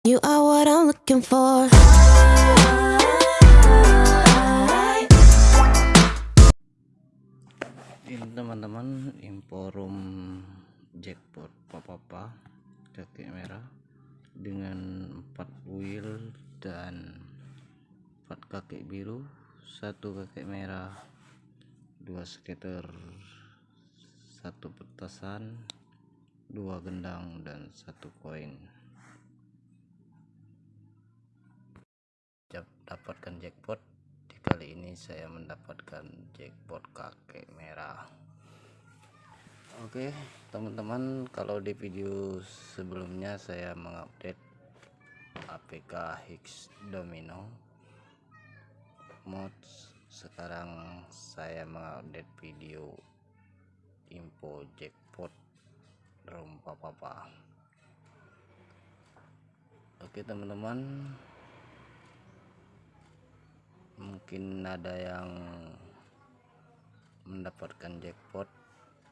You are what I'm looking for. ini teman-teman inforum jackpot papa kakek merah dengan empat wheel dan empat kakek biru satu kakek merah dua skater satu petasan dua gendang dan satu koin dapatkan jackpot di kali ini saya mendapatkan jackpot kakek merah. Oke teman-teman kalau di video sebelumnya saya mengupdate APK Higgs Domino mods. Sekarang saya mengupdate video info jackpot room papa. Oke teman-teman mungkin ada yang mendapatkan jackpot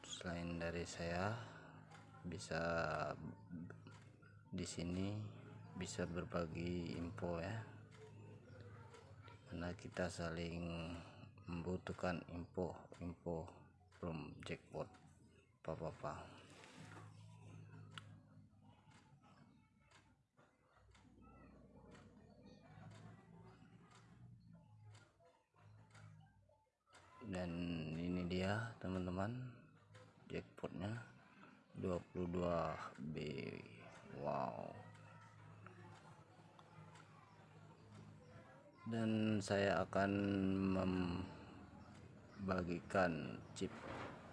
selain dari saya. Bisa di sini bisa berbagi info ya. Karena kita saling membutuhkan info info belum jackpot apa-apa dan ini dia teman-teman jackpotnya 22B wow. Dan saya akan membagikan chip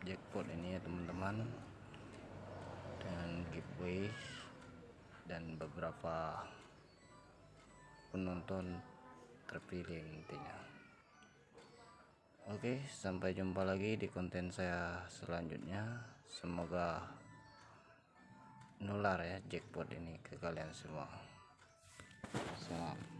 jackpot ini ya teman-teman. Dengan giveaway. Dan beberapa penonton terpilih intinya Oke, sampai jumpa lagi di konten saya selanjutnya. Semoga nular ya jackpot ini ke kalian semua. Salam.